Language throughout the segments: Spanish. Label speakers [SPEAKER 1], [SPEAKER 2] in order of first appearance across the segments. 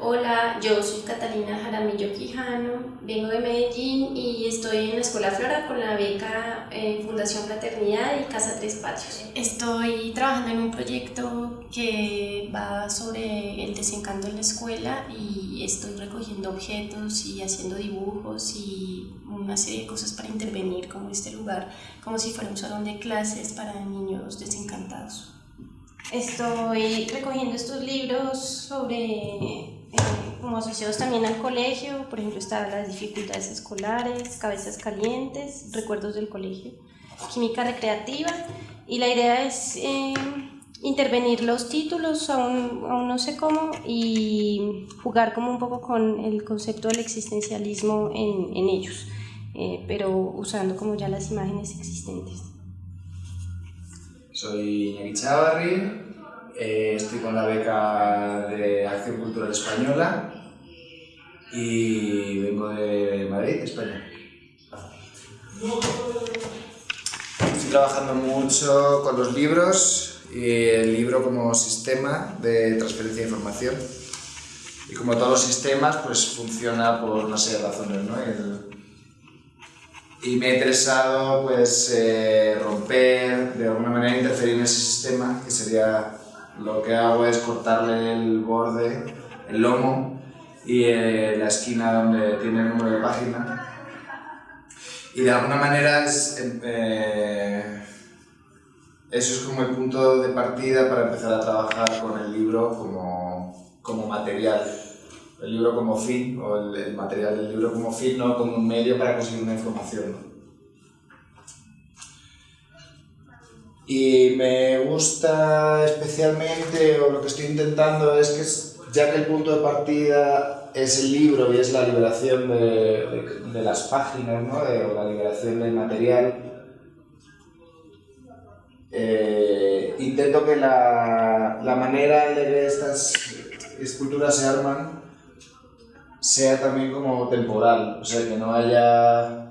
[SPEAKER 1] Hola, yo soy Catalina Jaramillo Quijano, vengo de Medellín y estoy en la Escuela Flora con la beca eh, Fundación Fraternidad y Casa Tres Patios. Estoy trabajando en un proyecto que va sobre el desencanto en la escuela y estoy recogiendo objetos y haciendo dibujos y una serie de cosas para intervenir como este lugar, como si fuera un salón de clases para niños desencantados. Estoy recogiendo estos libros sobre eh, como asociados también al colegio, por ejemplo, están las dificultades escolares, cabezas calientes, recuerdos del colegio, química recreativa, y la idea es eh, intervenir los títulos, aún, aún, no sé cómo, y jugar como un poco con el concepto del existencialismo en, en ellos, eh, pero usando como ya las imágenes existentes.
[SPEAKER 2] Soy Iñaki Chavarri, eh, estoy con la beca de Acción Cultural Española y vengo de Madrid, España. Estoy trabajando mucho con los libros y el libro como sistema de transferencia de información. Y como todos los sistemas, pues funciona por una serie de razones, ¿no? y me ha interesado pues eh, romper, de alguna manera interferir en ese sistema, que sería lo que hago es cortarle el borde, el lomo y eh, la esquina donde tiene el número de página. Y de alguna manera es, em, eh, eso es como el punto de partida para empezar a trabajar con el libro como, como material. El libro como fin, o el, el material del libro como fin, no como un medio para conseguir una información. Y me gusta especialmente, o lo que estoy intentando es que, ya que el punto de partida es el libro y es la liberación de, de, las páginas, ¿no? o la liberación del material, eh, intento que la, la manera de que estas esculturas se arman sea también como temporal, o sea, que no haya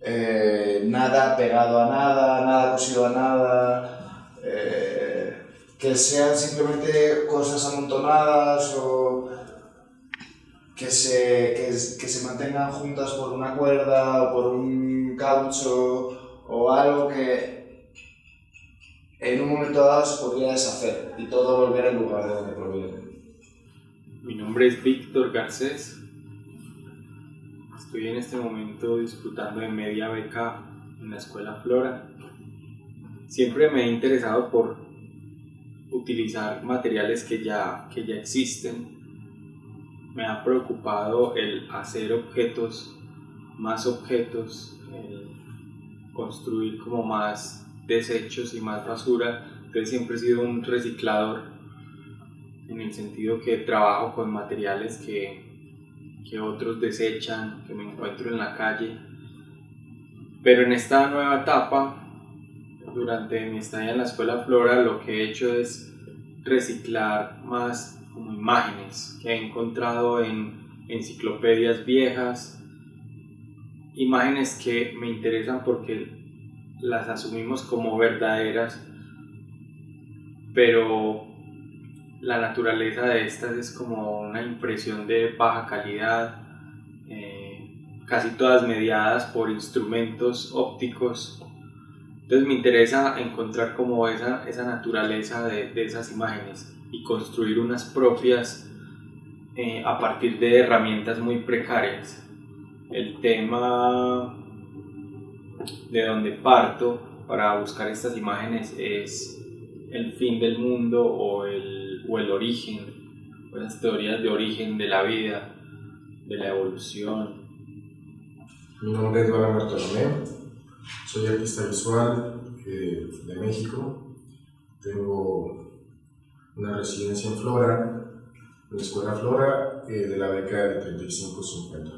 [SPEAKER 2] eh, nada pegado a nada, nada cosido a nada, eh, que sean simplemente cosas amontonadas o que se, que, se mantengan juntas por una cuerda o por un caucho o algo que en un momento dado se podría deshacer y todo volver al lugar de donde proviene.
[SPEAKER 3] Mi nombre es Víctor Garcés, Estoy en este momento disfrutando de media beca en la escuela Flora. Siempre me he interesado por utilizar materiales que ya, que ya existen. Me ha preocupado el hacer objetos, más objetos, construir como más desechos y más basura. Entonces siempre he sido un reciclador en el sentido que trabajo con materiales que que otros desechan, que me encuentro en la calle. Pero en esta nueva etapa, durante mi estadía en la escuela Flora, lo que he hecho es reciclar más como imágenes que he encontrado en enciclopedias viejas, imágenes que me interesan porque las asumimos como verdaderas, pero la naturaleza de estas es como una impresión de baja calidad, casi todas mediadas por instrumentos ópticos. Entonces me interesa encontrar como esa, esa naturaleza de, de esas imágenes y construir unas propias eh, a partir de herramientas muy precarias. El tema de donde parto para buscar estas imágenes es el fin del mundo o el o el origen, o las teorías de origen de la vida, de la evolución.
[SPEAKER 4] Mi nombre es Eduardo Bartolomé, soy artista visual eh, de México, tengo una residencia en Flora, en la Escuela Flora, eh, de la beca de 3550.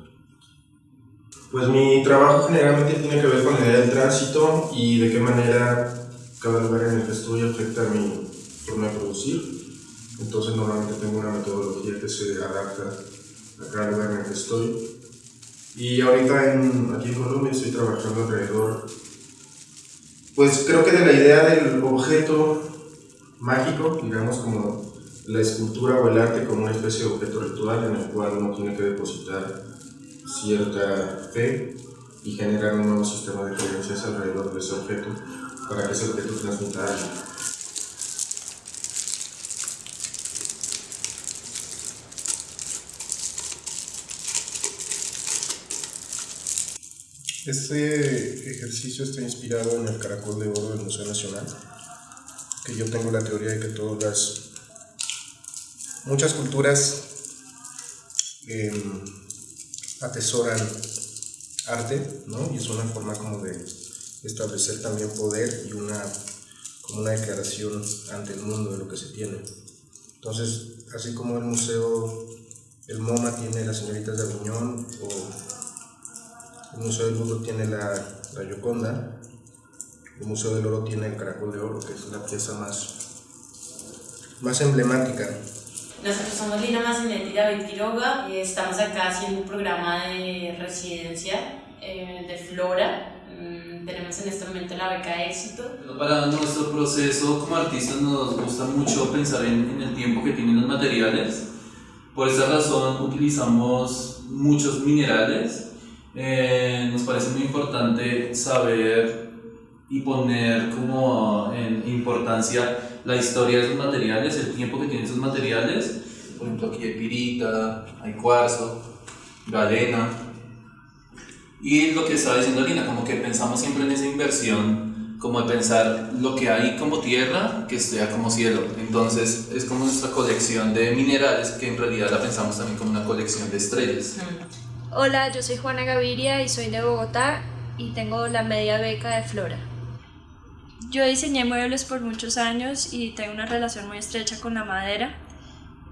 [SPEAKER 4] Pues mi trabajo generalmente tiene que ver con la idea del tránsito y de qué manera cada lugar en el que estoy afecta a mi forma de producir. Entonces normalmente tengo una metodología que se adapta a cada lugar en el que estoy. Y ahorita en, aquí en Colombia estoy trabajando alrededor, pues creo que de la idea del objeto mágico, digamos como la escultura o el arte como una especie de objeto ritual en el cual uno tiene que depositar cierta fe y generar un nuevo sistema de creencias alrededor de ese objeto para que ese objeto transmita algo. Este ejercicio está inspirado en el caracol de oro del Museo Nacional, que yo tengo la teoría de que todas las, muchas culturas em, atesoran arte, ¿no? Y es una forma como de establecer también poder y una, como una declaración ante el mundo de lo que se tiene. Entonces, así como el museo, el MoMA tiene las señoritas de Aviñón o el Museo del Oro tiene la, la Gioconda, el Museo del Oro tiene el Caracol de Oro, que es la pieza más, más emblemática.
[SPEAKER 5] Nosotros somos Lina Massinetti y David Quiroga y estamos acá haciendo un programa de residencia eh, de Flora. Mm, tenemos en este momento la beca de éxito.
[SPEAKER 6] Para nuestro proceso como artistas nos gusta mucho pensar en, en el tiempo que tienen los materiales. Por esa razón utilizamos muchos minerales eh, nos parece muy importante saber y poner como en importancia la historia de esos materiales, el tiempo que tienen esos materiales. Por ejemplo, aquí hay pirita, hay cuarzo, galena. Y lo que estaba diciendo Lina, como que pensamos siempre en esa inversión, como de pensar lo que hay como tierra, que sea como cielo. Entonces es como nuestra colección de minerales, que en realidad la pensamos también como una colección de estrellas.
[SPEAKER 7] Hola, yo soy Juana Gaviria y soy de Bogotá y tengo la media beca de Flora. Yo diseñé muebles por muchos años y tengo una relación muy estrecha con la madera.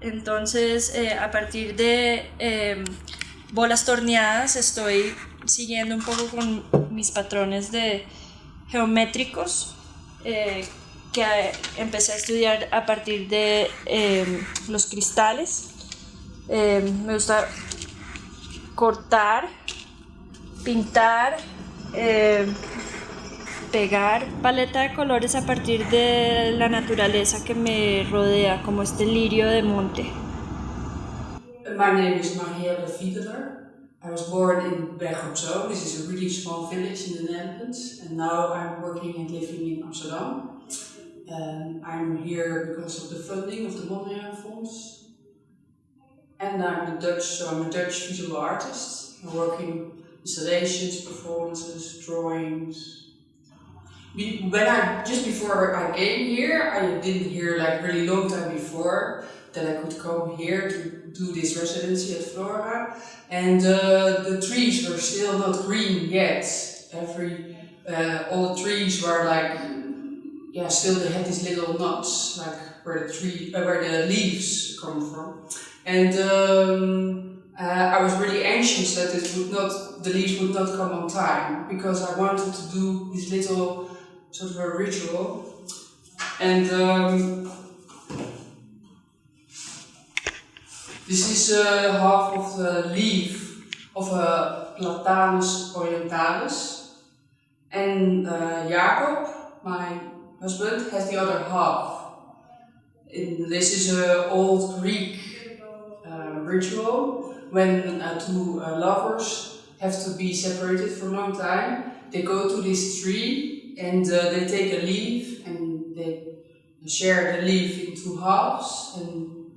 [SPEAKER 7] Entonces, eh, a partir de em, bolas torneadas, estoy siguiendo un poco con mis patrones de geométricos eh, que empecé a estudiar a partir de em, los cristales. Em, me gusta cortar, pintar, eh, pegar paleta de colores a partir de la naturaleza que me rodea, como este lirio de monte.
[SPEAKER 8] My name is Marielle Fiedler. I was born in Berg op Zoom. This is a really small village in the Netherlands, and now I'm working and living in Amsterdam. Um, I'm here because of the funding of the Mondriaan Fonds, and I'm a Dutch, so I'm a Dutch visual artist. I'm working installations, performances, drawings. When I just before I came here, I didn't hear like really long time before that I could come here to do this residency at Flora, and uh, the trees were still not green yet. Every uh, all the trees were like yeah, still they had these little knots like where the tree uh, where the leaves come from. And um, uh, I was really anxious that it would not, the leaves would not come on time because I wanted to do this little sort of a ritual. And um, this is uh, half of the leaf of a Platanus orientalis. And uh, Jacob, my husband, has the other half. And this is an old Greek ritual when uh, two uh, lovers have to be separated for a long time. They go to this tree and uh, they take a leaf and they share the leaf in two halves and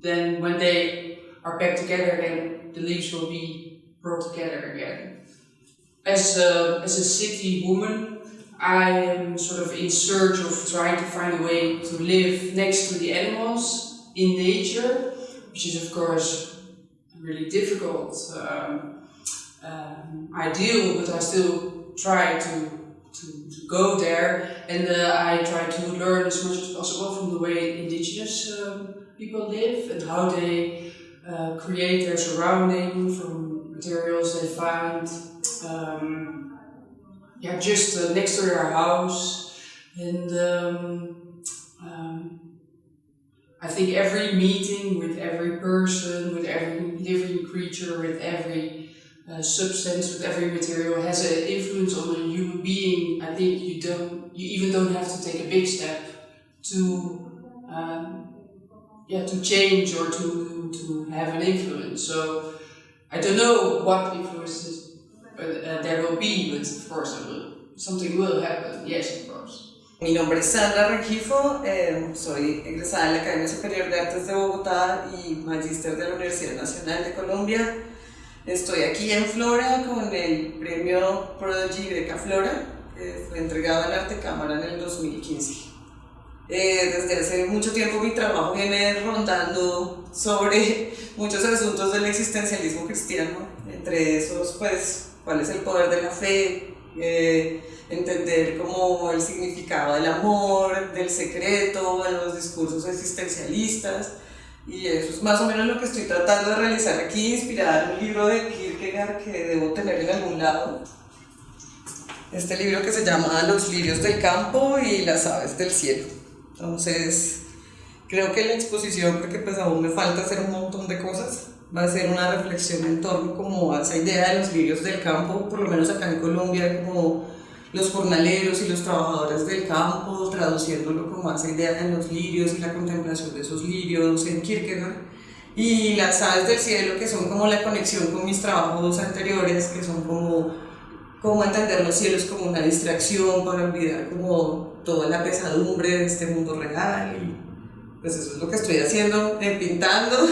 [SPEAKER 8] then when they are back together then the leaves will be brought together again. As a, as a city woman I am sort of in search of trying to find a way to live next to the animals in nature which is of course really difficult um, um, ideal, but I still try to, to, to go there. And uh, I try to learn as much as possible from the way indigenous um, people live and how they uh, create their surrounding from materials they find um, yeah, just uh, next to their house. And um, I think every meeting with every person, with every living creature, with every uh, substance, with every material has an influence on a human being. I think you don't, you even don't have to take a big step to um, yeah to change or to to have an influence. So I don't know what influences uh, there will be, but of course something will happen. Yes.
[SPEAKER 9] Mi nombre es Sandra Rengifo, eh, soy egresada de la Academia Superior de Artes de Bogotá y magíster de la Universidad Nacional de Colombia. Estoy aquí en Flora con el premio Prodigy Beca Flora, que fue entregado en Arte Cámara en el 2015. Eh, desde hace mucho tiempo mi trabajo viene rondando sobre muchos asuntos del existencialismo cristiano, entre esos pues cuál es el poder de la fe, eh, entender como el significado del amor, del secreto, de los discursos existencialistas. Y eso es más o menos lo que estoy tratando de realizar aquí, inspirada en un libro de Kierkegaard que debo tener en algún lado. Este libro que se llama Los lirios del campo y las aves del cielo. Entonces, creo que la exposición, porque pues aún me falta hacer un montón de cosas, va a ser una reflexión en torno como a esa idea de los lirios del campo, por lo menos acá en Colombia, como los jornaleros y los trabajadores del campo, traduciéndolo como esa idea de los lirios y la contemplación de esos lirios en Kierkegaard. Y las aves del cielo, que son como la conexión con mis trabajos anteriores, que son como, como entender los cielos como una distracción para olvidar como toda la pesadumbre de este mundo real. Pues eso es lo que estoy haciendo, eh, pintando,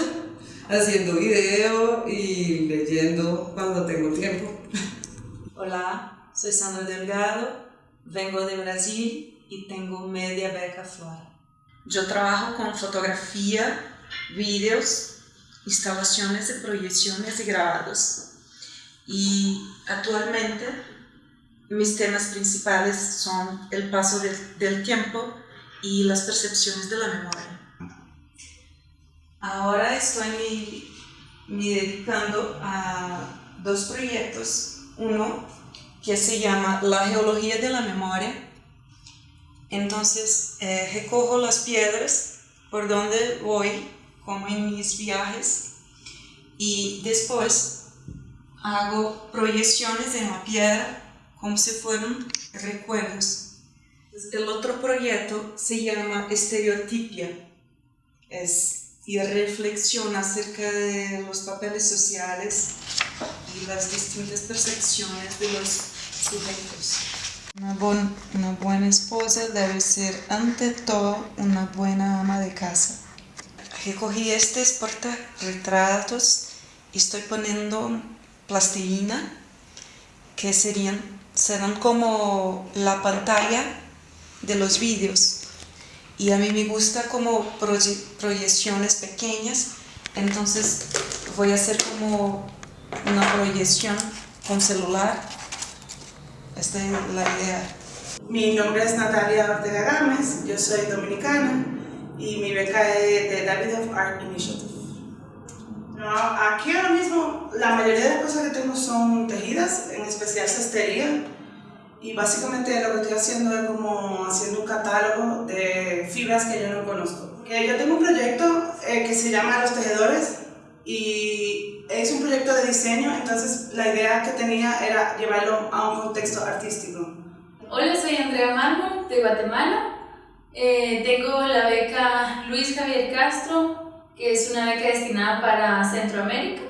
[SPEAKER 9] haciendo video y leyendo cuando tengo tiempo.
[SPEAKER 10] Hola, soy Sandra Delgado, vengo de Brasil y tengo media beca Flora. Yo trabajo con fotografía, vídeos, instalaciones de proyecciones y grabados. Y actualmente mis temas principales son el paso del, del tiempo y las percepciones de la memoria. Ahora estoy me, me dedicando a dos proyectos. Uno que se llama La Geología de la Memoria. Entonces, eh, recojo las piedras por donde voy, como en mis viajes, y después hago proyecciones en la piedra como si fueran recuerdos. El otro proyecto se llama Estereotipia. Es y reflexiona acerca de los papeles sociales y las distintas percepciones de los sujetos. Una, una buena esposa debe ser ante todo una buena ama de casa. Recogí estos retratos y estoy poniendo plastilina que serían, serán como la pantalla de los vídeos y a mí me gusta como proyecciones pequeñas, entonces voy a hacer como una proyección con celular. Esta es la idea.
[SPEAKER 11] Mi nombre es Natalia Ortega Gámez, yo soy dominicana y mi beca es de David of Art Initiative. No, aquí ahora mismo la mayoría de las cosas que tengo son tejidas, en especial cestería y básicamente lo que estoy haciendo es como haciendo un catálogo de fibras que yo no conozco. Que yo tengo un proyecto eh, que se llama Los Tejedores y es un proyecto de diseño, entonces la idea que tenía era llevarlo a un contexto artístico.
[SPEAKER 12] Hola, soy Andrea Mármol de Guatemala. Eh, tengo la beca Luis Javier Castro, que es una beca destinada para Centroamérica.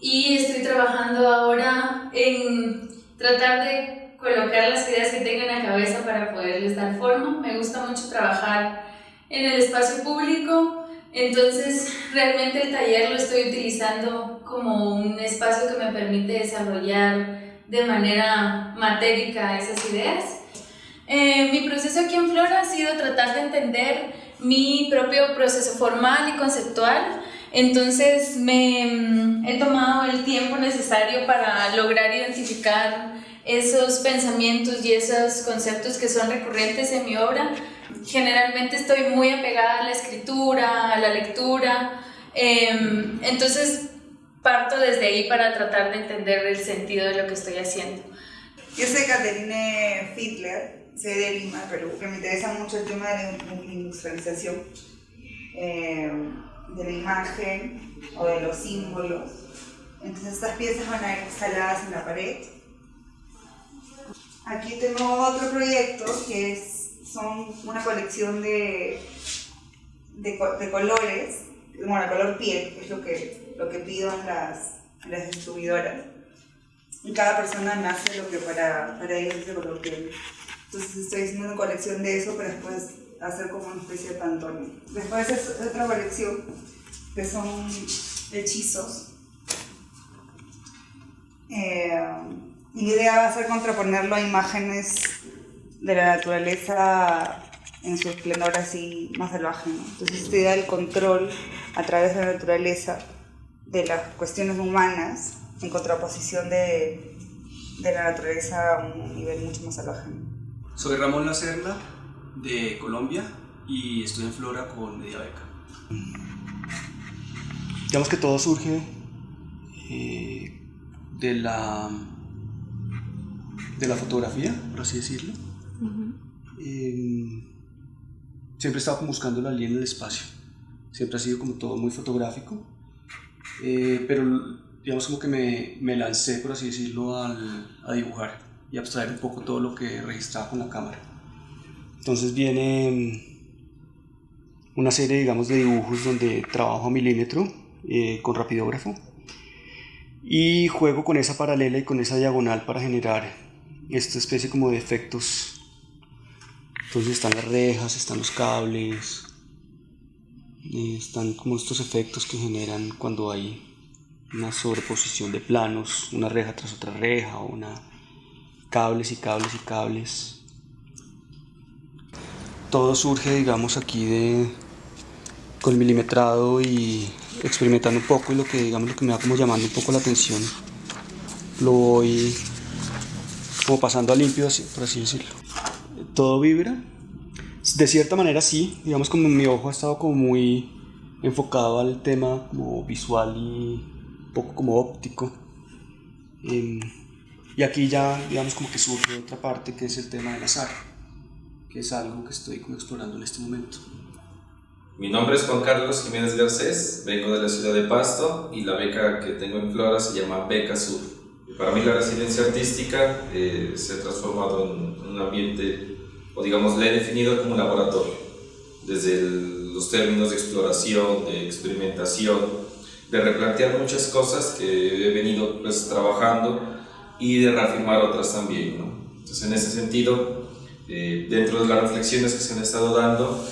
[SPEAKER 12] Y estoy trabajando ahora en tratar de colocar las ideas que tengo en la cabeza para poderles dar forma. Me gusta mucho trabajar en el espacio público, entonces realmente el taller lo estoy utilizando como un espacio que me permite desarrollar de manera matérica esas ideas. Eh, mi proceso aquí en Flora ha sido tratar de entender mi propio proceso formal y conceptual. Entonces me mm, he tomado el tiempo necesario para lograr identificar esos pensamientos y esos conceptos que son recurrentes en mi obra. Generalmente estoy muy apegada a la escritura, a la lectura, em, entonces parto desde ahí para tratar de entender el sentido de lo que estoy haciendo.
[SPEAKER 13] Yo soy Caterine Fiedler, soy de Lima, Perú, que me interesa mucho el tema de la industrialización, em, de la imagen o de los símbolos. Entonces estas piezas van a ir instaladas en la pared Aquí tengo otro proyecto que es, son una colección de de, de colores, bueno, color piel, es lo que, lo que pido en las, en las distribuidoras. Y cada persona me hace lo que para, para ellos es de color piel. Entonces estoy haciendo una colección de eso para después hacer como una especie de pantone. Después es otra colección que son hechizos. Eh, mi idea va a ser contraponerlo a imágenes de la naturaleza en su esplendor así más salvaje. ¿no? Entonces esta idea del control a través de la naturaleza de las cuestiones humanas en contraposición de, de la naturaleza a un nivel mucho más salvaje. ¿no?
[SPEAKER 14] Soy Ramón Lacerda de Colombia y estoy en Flora con Media Beca. Digamos que todo surge eh, de la de la fotografía, por así decirlo. Eh, siempre he estado como buscando la línea del espacio. Siempre ha sido como todo muy fotográfico. Eh, pero digamos como que me, me, lancé, por así decirlo, al, a dibujar y abstraer un poco todo lo que registraba con la cámara. Entonces viene una serie, digamos, de dibujos donde trabajo a milímetro eh, con rapidógrafo y juego con esa paralela y con esa diagonal para generar esta especie como de efectos. Entonces están las rejas, están los cables, eh, están como estos efectos que generan cuando hay una sobreposición de planos, una reja tras otra reja, una cables y cables y cables. Todo surge, digamos, aquí de con milimetrado y experimentando un poco y lo que, digamos, lo que me va como llamando un poco la atención, lo voy como pasando a limpio, por así decirlo. Todo vibra. De cierta manera sí, digamos como mi ojo ha estado como muy enfocado al tema como visual y un poco como óptico. Eh, y aquí ya, digamos, como que surge otra parte que es el tema del azar, que es algo que estoy como explorando en este momento.
[SPEAKER 15] Mi nombre es Juan Carlos Jiménez Garcés, vengo de la ciudad de Pasto y la beca que tengo en Flora se llama Beca Sur. Para mí la residencia artística eh, se ha transformado en un ambiente, o digamos, la he definido como laboratorio, desde el, los términos de exploración, de experimentación, de replantear muchas cosas que he venido pues, trabajando y de reafirmar otras también. ¿no? Entonces, en ese sentido, eh, dentro de las reflexiones que se han estado dando,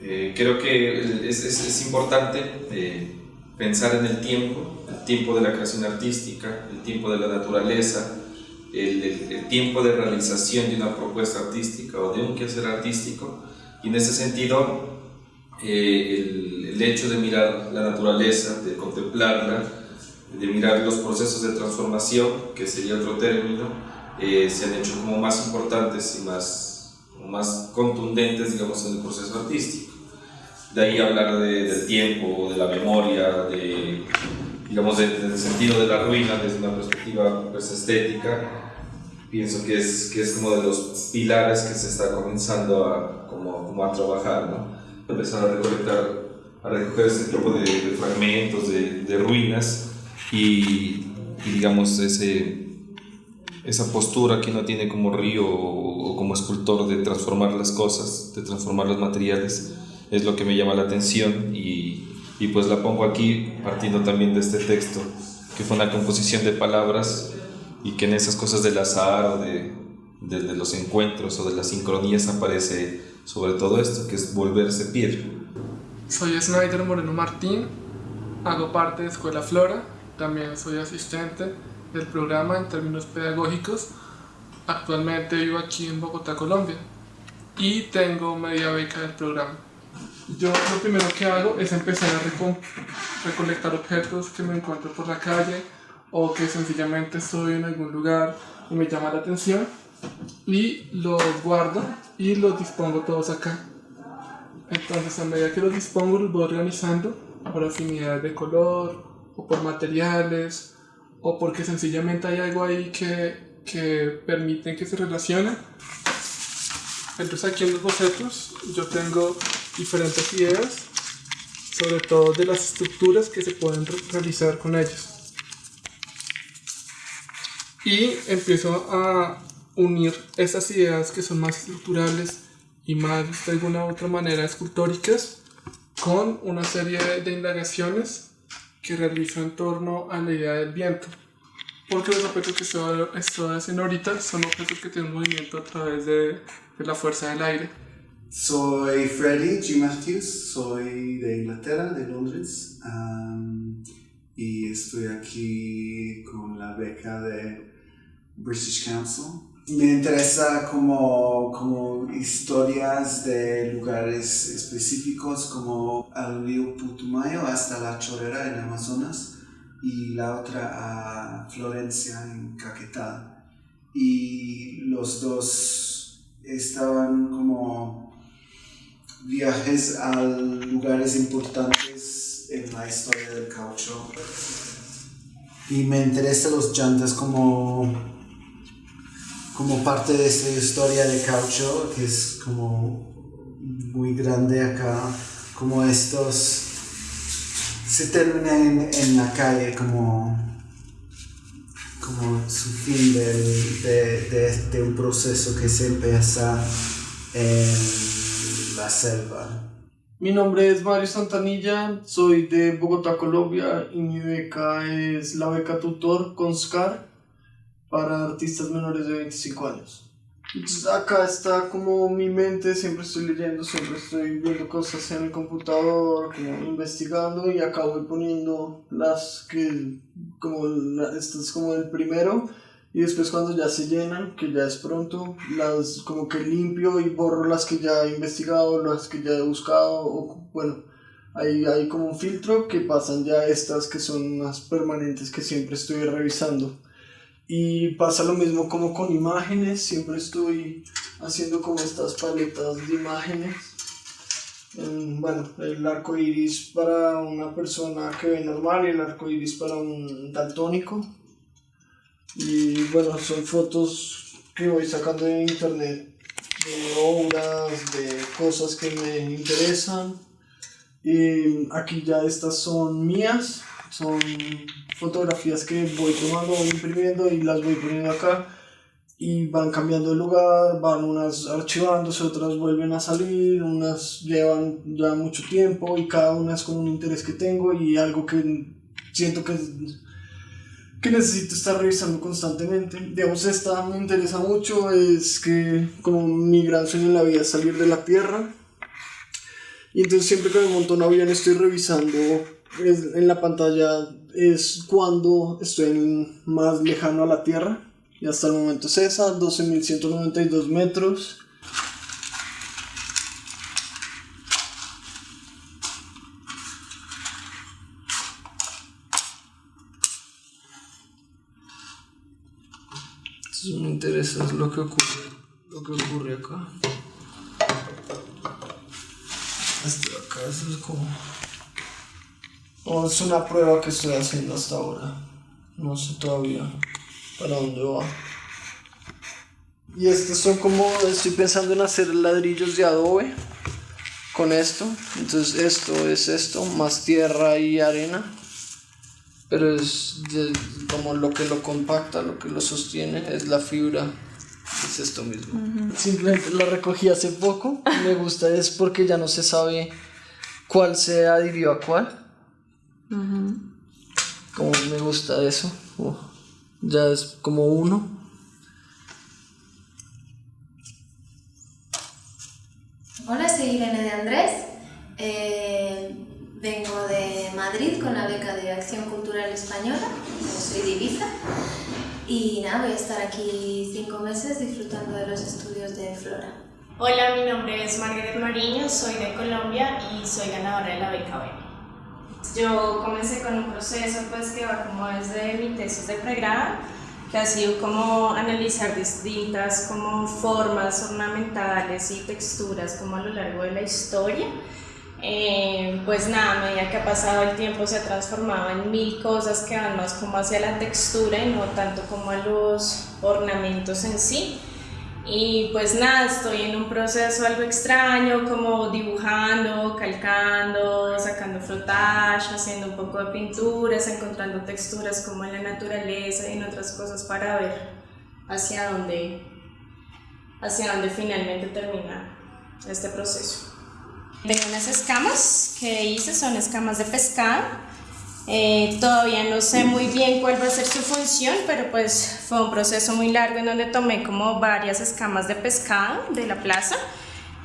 [SPEAKER 15] eh, creo que es, es, es importante eh, pensar en el tiempo, el tiempo de la creación artística, el tiempo de la naturaleza, el, tiempo de realización de una propuesta artística o de un quehacer artístico. Y en ese sentido, eh, el, el, hecho de mirar la naturaleza, de contemplarla, de mirar los procesos de transformación, que sería otro término, eh, se han hecho como más importantes y más, más contundentes, digamos, en el proceso artístico. De ahí hablar de, del tiempo, de la memoria, de, digamos, de, del sentido de la ruina desde una perspectiva pues, estética, pienso que es, que es como de los pilares que se está comenzando a, como, a trabajar, ¿no? empezar a recolectar, a recoger este tipo de, de fragmentos, de, de ruinas y, digamos ese, esa postura que uno tiene como río o como escultor de transformar las cosas, de transformar los materiales, es lo que me llama la atención y, y pues la pongo aquí partiendo también de este texto, que fue una composición de palabras y que en esas cosas del azar o de, de, los encuentros o de las sincronías aparece sobre todo esto, que es volverse piedra.
[SPEAKER 16] Soy Snyder Moreno Martín, hago parte de Escuela Flora, también soy asistente del programa en términos pedagógicos. Actualmente vivo aquí en Bogotá, Colombia, y tengo media beca del programa. Yo lo primero que hago es empezar a reco recolectar objetos que me encuentro por la calle o que sencillamente estoy en algún lugar y me llama la atención y los guardo y los dispongo todos acá. Entonces a medida que los dispongo los voy organizando por afinidad de color o por materiales o porque sencillamente hay algo ahí que, que permiten que se relacionen. Entonces aquí en los bocetos yo tengo diferentes ideas, sobre todo de las estructuras que se pueden re realizar con ellos. Y empiezo a unir esas ideas que son más estructurales imágenes de alguna u otra manera escultóricas con una serie de indagaciones que realizo en torno a la idea del viento. Porque los objetos que estoy, haciendo ahorita son objetos que tienen movimiento a través de, de la fuerza del aire.
[SPEAKER 17] Soy Freddie G. Matthews, soy de Inglaterra, de Londres, y estoy aquí con la beca de British Council me interesa como, como historias de lugares específicos como el río Putumayo hasta la Chorrera en Amazonas y la otra a Florencia en Caquetá. Y los dos estaban como viajes a lugares importantes en la historia del caucho. Y me interesan los llantas como como parte de esta historia de caucho, que es como muy grande acá, como estos se terminan en, la calle como, como su fin de, de, un proceso que se empieza en la selva.
[SPEAKER 18] Mi nombre es Mario Santanilla, soy de Bogotá, Colombia y mi beca es la beca tutor con SCAR para artistas menores de 25 años. Entonces acá está como mi mente, siempre estoy leyendo, siempre estoy viendo cosas en el computador, como investigando y acá voy poniendo las que, como este es como el primero y después cuando ya se llenan, que ya es pronto, las como que limpio y borro las que ya he investigado, las que ya he buscado, o bueno, hay, hay como un filtro que pasan ya estas que son más permanentes que siempre estoy revisando. Y pasa lo mismo como con imágenes, siempre estoy haciendo como estas paletas de imágenes. bueno, el arco iris para una persona que ve normal y el arco iris para un daltónico. Y bueno, son fotos que voy sacando de internet. De obras, de cosas que me interesan. Aquí ya estas son mías, son fotografías que voy tomando, voy imprimiendo y las voy poniendo acá. Y van cambiando de lugar, van unas archivándose, otras vuelven a salir, unas llevan ya mucho tiempo y cada una es con un interés que tengo y algo que siento que, que necesito estar revisando constantemente. Digamos, esta me interesa mucho, es que como mi gran sueño en la vida es salir de la Tierra y entonces siempre que me monto un avión estoy revisando en la pantalla es cuando estoy más lejano a la Tierra. Y hasta el momento es esa, 12.192 metros. Eso me interesa, es lo que ocurre, lo que ocurre acá. De acá, es como es una prueba que estoy haciendo hasta ahora. No sé todavía para dónde va. Y estos son como, estoy pensando en hacer ladrillos de adobe con esto. Entonces esto es esto, más tierra y arena. Pero es como lo que lo compacta, lo que lo sostiene, es la fibra. Es esto mismo. Simplemente lo recogí hace poco. Me gusta es porque ya no se sabe cuál se adhirió a cuál. Como me gusta eso. ya es como uno.
[SPEAKER 19] Hola, soy Irene de Andrés. Eh, vengo de Madrid con la beca de Acción Cultural Española. Soy de Ibiza. Y nada, voy a estar aquí cinco meses disfrutando de los estudios de Flora.
[SPEAKER 20] Hola, mi nombre es Margaret Mariño, soy de Colombia y soy ganadora de la beca B. Yo comencé con un proceso pues que va como desde mi tesis de pregrado, que ha sido como analizar distintas como formas ornamentales y texturas como a lo largo de la historia. Eh, pues nada, a medida que ha pasado el tiempo se ha transformado en mil cosas que van más como hacia la textura y no tanto como a los ornamentos en sí. Y pues nada, estoy en un proceso algo extraño, como dibujando, calcando, sacando frotage, haciendo un poco de pinturas, encontrando texturas como en la naturaleza y en otras cosas para ver hacia dónde, hacia dónde finalmente termina este proceso. Tengo unas escamas que hice, son escamas de pescado. Eh, todavía no sé muy bien cuál va a ser su función, pero pues fue un proceso muy largo en donde tomé como varias escamas de pescado de la plaza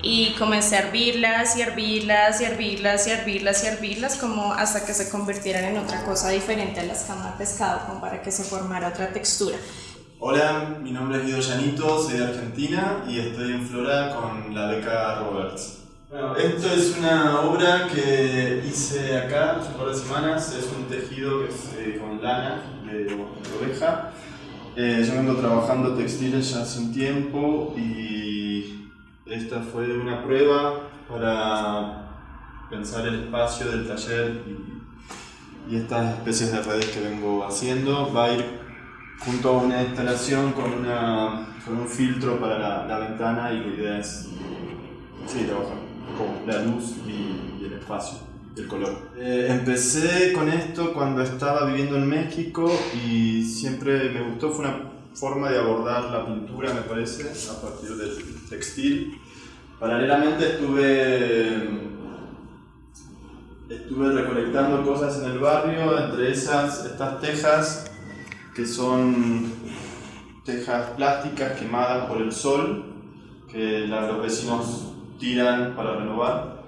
[SPEAKER 20] y comencé a hervirlas y hervirlas y hervirlas y hervirlas y hervirlas como hasta que se convirtieran en otra cosa diferente a la escama de pescado, como para que se formara otra textura.
[SPEAKER 21] Hola, mi nombre es Guido Llanito, soy de Argentina y estoy en Flora con la beca Roberts. Bueno, esto es una obra que hice acá hace un par de semanas, es un tejido que es eh, con lana de, oveja. Eh, yo vengo trabajando textiles ya hace un tiempo y esta fue una prueba para pensar el espacio del taller y, estas especies de redes que vengo haciendo. Va a ir junto a una instalación con, una, con un filtro para la, la ventana y la idea es sí, trabajar con la luz y, y el espacio, el color. Eh, empecé con esto cuando estaba viviendo en México y siempre me gustó, fue una forma de abordar la pintura, me parece, a partir del textil. Paralelamente estuve, estuve recolectando cosas en el barrio, entre esas estas tejas que son tejas plásticas quemadas por el sol, que los vecinos tiran para renovar.